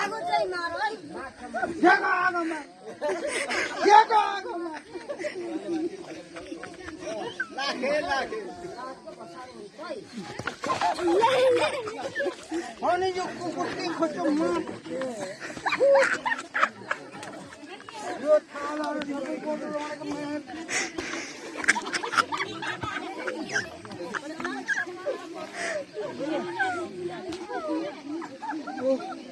आगो चाहिँ मार है जेको आगोमा जेको आगोमा लाखे लाखे अनि यो कुकुर के खोज्छु म यो थालहरू Oh.